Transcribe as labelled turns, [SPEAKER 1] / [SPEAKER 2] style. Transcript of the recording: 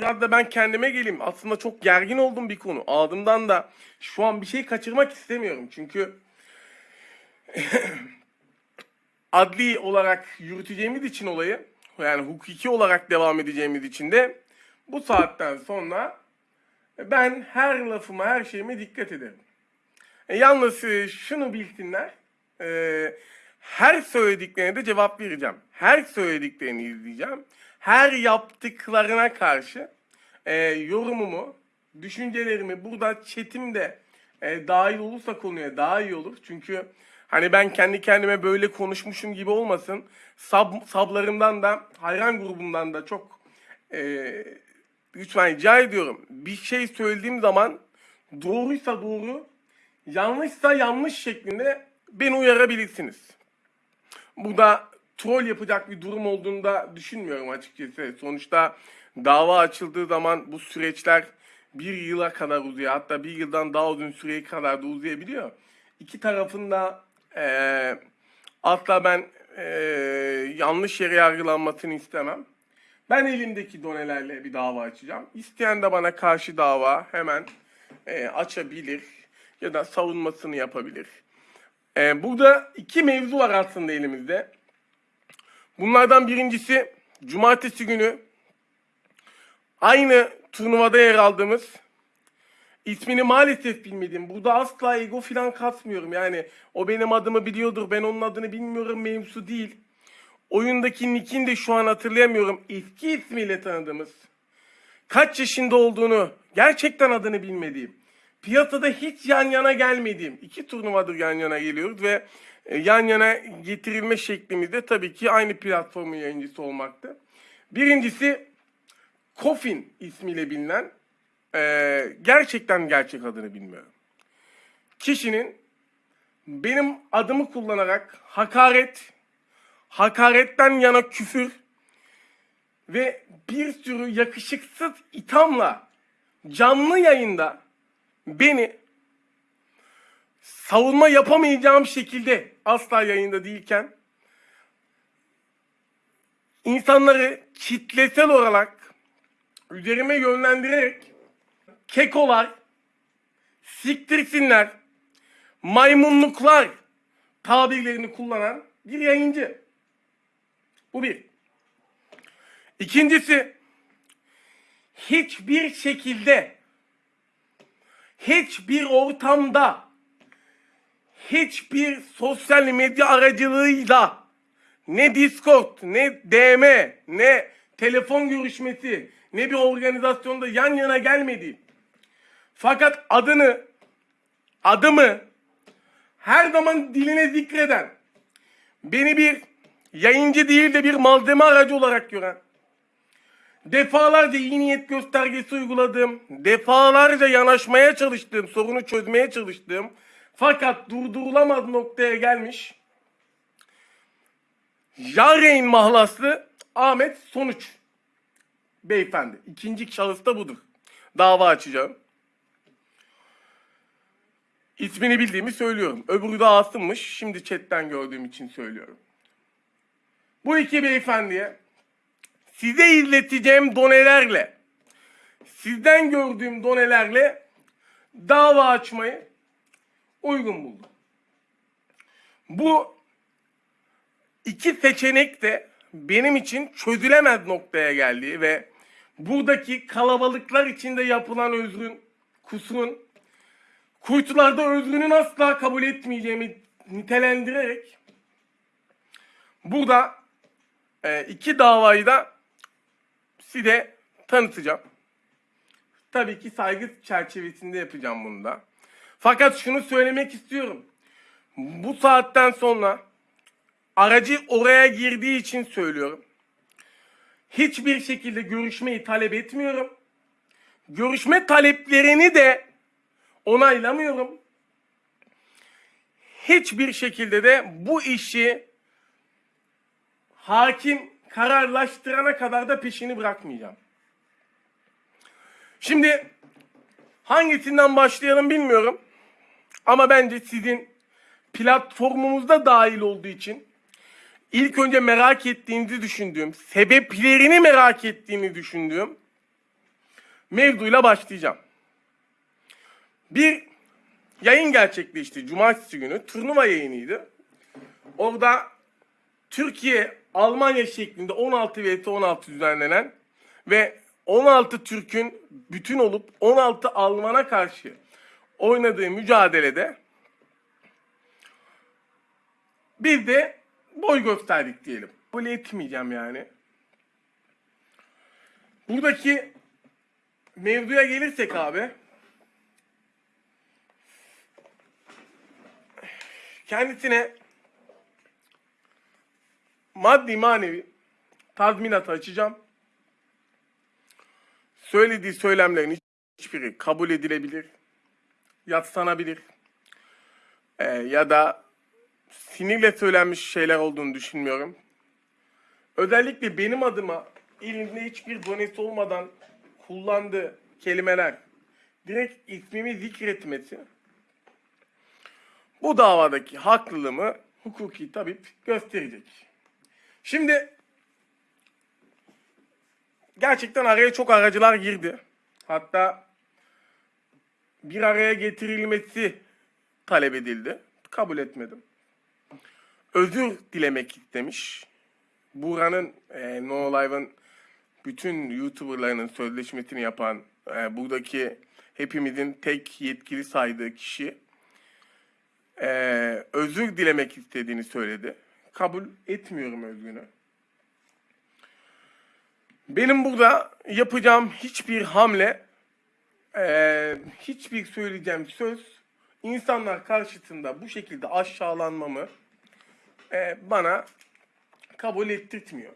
[SPEAKER 1] biraz da ben kendime geleyim. Aslında çok gergin oldum bir konu. Ağzımdan da şu an bir şey kaçırmak istemiyorum. Çünkü adli olarak yürüteceğimiz için olayı, yani hukuki olarak devam edeceğimiz için de bu saatten sonra ben her lafıma, her şeyime dikkat ederim. E, yalnız e, şunu bilsinler, e, her söylediklerine de cevap vereceğim. Her söylediklerini izleyeceğim. Her yaptıklarına karşı e, yorumumu, düşüncelerimi burada chatimde e, dahil olursa konuya daha iyi olur. Çünkü hani ben kendi kendime böyle konuşmuşum gibi olmasın. Sab, sablarımdan da, hayran grubumdan da çok e, lütfen rica ediyorum. Bir şey söylediğim zaman doğruysa doğru, yanlışsa yanlış şeklinde beni uyarabilirsiniz. Burada troll yapacak bir durum olduğunu da düşünmüyorum açıkçası. Sonuçta dava açıldığı zaman bu süreçler bir yıla kadar uzuyor. Hatta bir yıldan daha uzun süreye kadar da uzayabiliyor. İki tarafın da eee asla ben eee, yanlış yere yargılanmasını istemem. Ben elimdeki donelerle bir dava açacağım. İsteyen de bana karşı dava hemen eee, açabilir ya da savunmasını yapabilir. Eee, burada iki mevzu var aslında elimizde. Bunlardan birincisi cumartesi günü aynı turnuvada yer aldığımız ismini maalesef bilmediğim burada asla ego filan kasmıyorum yani o benim adımı biliyordur ben onun adını bilmiyorum mevzusu değil. Oyundaki nickini de şu an hatırlayamıyorum eski ismiyle tanıdığımız kaç yaşında olduğunu gerçekten adını bilmediğim piyasada hiç yan yana gelmediğim iki turnuvadır yan yana geliyoruz ve e, yan yana getirilme şeklimiz de tabii ki aynı platformun yayıncısı olmaktı. Birincisi Kofin ismiyle bilinen e, gerçekten gerçek adını bilmiyorum. Kişinin benim adımı kullanarak hakaret, hakaretten yana küfür ve bir sürü yakışıksız ithamla canlı yayında beni savunma yapamayacağım şekilde asla yayında değilken insanları kitlesel olarak üzerime yönlendirerek kekolar, siktirsinler, maymunluklar tabirlerini kullanan bir yayıncı. Bu bir. İkincisi hiçbir şekilde hiçbir ortamda hiçbir sosyal medya aracılığıyla ne Discord, ne DM, ne telefon görüşmesi, ne bir organizasyonda yan yana gelmedi. Fakat adını, adımı her zaman diline zikreden, beni bir yayıncı değil de bir malzeme aracı olarak gören, defalarca iyi niyet göstergesi uyguladığım, defalarca yanaşmaya çalıştığım, sorunu çözmeye çalıştığım, fakat durdurulamaz noktaya gelmiş, Yareyn mahlaslı Ahmet Sonuç beyefendi. İkinci şahıs da budur. Dava açacağım. İsmini bildiğimi söylüyorum. Öbürü de Asım'mış. Şimdi chatten gördüğüm için söylüyorum. Bu iki beyefendiye size izleteceğim donelerle, sizden gördüğüm donelerle dava açmayı uygun buldum. Bu iki seçenek de benim için çözülemez noktaya geldi ve buradaki kalabalıklar içinde yapılan özrün, kusurun, kuytularda özrünün asla kabul etmeyeceğimi nitelendirerek burada e, iki davayı da size tanıtacağım. Tabii ki saygı çerçevesinde yapacağım bunu da. Fakat şunu söylemek istiyorum. Bu saatten sonra aracı oraya girdiği için söylüyorum. Hiçbir şekilde görüşmeyi talep etmiyorum. Görüşme taleplerini de onaylamıyorum. Hiçbir şekilde de bu işi hakim kararlaştırana kadar da peşini bırakmayacağım. Şimdi hangisinden başlayalım bilmiyorum. Ama bence sizin platformumuzda dahil olduğu için ilk önce merak ettiğinizi düşündüğüm, sebeplerini merak ettiğini düşündüğüm mevzuyla başlayacağım. Bir yayın gerçekleşti cumartesi günü. Turnuva yayınıydı. Orada Türkiye Almanya şeklinde 16 vs 16 düzenlenen ve 16 Türk'ün bütün olup 16 Alman'a karşı oynadığı mücadelede biz de boy gösterdik diyelim. Böyle etmeyeceğim yani. Buradaki mevzuya gelirsek abi. Kendisine maddi manevi tazminat açacağım. Söylediği söylemlerin hiçbiri kabul edilebilir, yatslanabilir Ee, ya da sinirle söylenmiş şeyler olduğunu düşünmüyorum. Özellikle benim adıma elinde hiçbir donesi olmadan kullandığı kelimeler direkt ismimi zikretmesi bu davadaki haklılığımı hukuki tabip gösterecek. Şimdi gerçekten araya çok aracılar girdi. Hatta bir araya getirilmesi talep edildi. Kabul etmedim. Özür dilemek istemiş. Buranın e, No Live'ın bütün YouTuber'larının sözleşmesini yapan e, buradaki hepimizin tek yetkili saydığı kişi e, özür dilemek istediğini söyledi. Kabul etmiyorum özrünü. Benim burada yapacağım hiçbir hamle, e, hiçbir söyleyeceğim söz insanlar karşısında bu şekilde aşağılanmamı e, bana kabul ettirtmiyor.